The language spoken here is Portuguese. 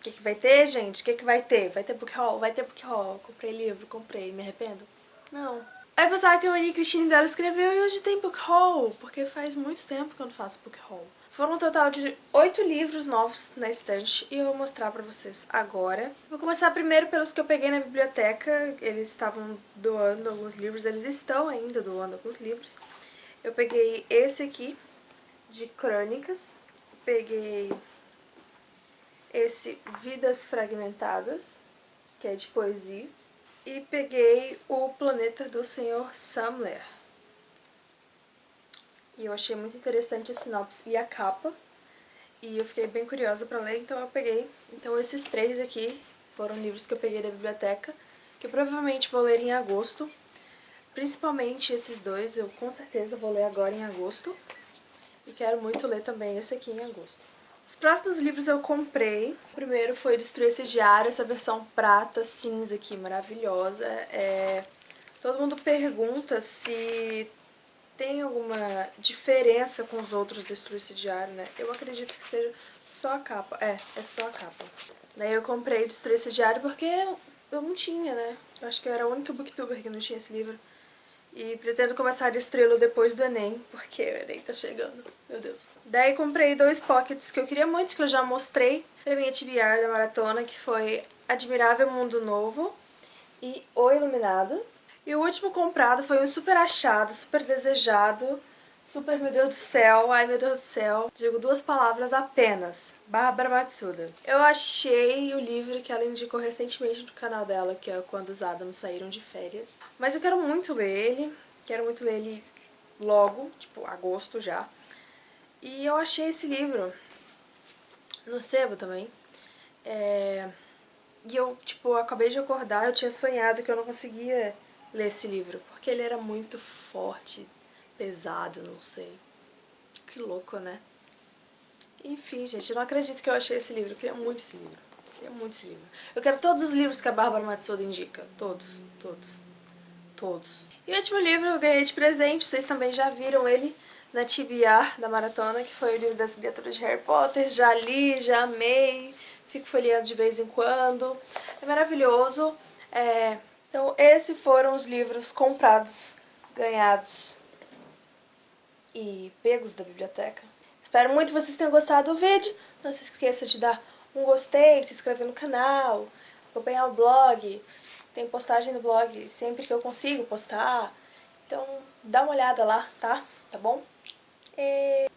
O que, que vai ter, gente? O que, que vai ter? Vai ter book haul? Vai ter book haul. Comprei livro, comprei. Me arrependo? Não. Aí pensava que a Maria Cristina dela escreveu e hoje tem book haul, porque faz muito tempo que eu não faço book haul. Foram um total de oito livros novos na estante e eu vou mostrar pra vocês agora. Vou começar primeiro pelos que eu peguei na biblioteca, eles estavam doando alguns livros, eles estão ainda doando alguns livros. Eu peguei esse aqui, de crônicas, peguei esse Vidas Fragmentadas, que é de poesia, e peguei o Planeta do Senhor Samler. E eu achei muito interessante a sinopse e a capa. E eu fiquei bem curiosa pra ler, então eu peguei. Então esses três aqui foram livros que eu peguei da biblioteca, que eu provavelmente vou ler em agosto. Principalmente esses dois, eu com certeza vou ler agora em agosto. E quero muito ler também esse aqui em agosto. Os próximos livros eu comprei. O primeiro foi Destruir esse Diário, essa versão prata, cinza aqui, maravilhosa. É... Todo mundo pergunta se tem alguma diferença com os outros Destruir esse Diário, né? Eu acredito que seja só a capa. É, é só a capa. Daí eu comprei Destruir esse Diário porque eu não tinha, né? Eu acho que eu era a única booktuber que não tinha esse livro. E pretendo começar a destruí-lo depois do Enem, porque o Enem tá chegando, meu Deus. Daí comprei dois pockets que eu queria muito, que eu já mostrei pra minha TBR da maratona, que foi Admirável Mundo Novo e O Iluminado. E o último comprado foi um super achado, super desejado, Super, meu Deus do céu, ai meu Deus do céu. Digo duas palavras apenas. Bárbara Matsuda. Eu achei o livro que ela indicou recentemente no canal dela, que é Quando os Adams Saíram de Férias. Mas eu quero muito ler ele, quero muito ler ele logo, tipo, agosto já. E eu achei esse livro no sebo também. É... E eu, tipo, acabei de acordar, eu tinha sonhado que eu não conseguia ler esse livro, porque ele era muito forte, pesado, não sei. Que louco, né? Enfim, gente, eu não acredito que eu achei esse livro. Eu queria muito esse livro. Eu queria muito esse livro. Eu quero todos os livros que a Bárbara Matsuda indica. Todos, todos, todos. E o último livro eu ganhei de presente, vocês também já viram ele na TBR da Maratona, que foi o livro das criaturas de Harry Potter. Já li, já amei, fico folheando de vez em quando. É maravilhoso. É... Então, esses foram os livros comprados, ganhados e pegos da biblioteca. Espero muito que vocês tenham gostado do vídeo. Não se esqueça de dar um gostei, se inscrever no canal, acompanhar o blog. Tem postagem no blog sempre que eu consigo postar. Então dá uma olhada lá, tá? Tá bom? E...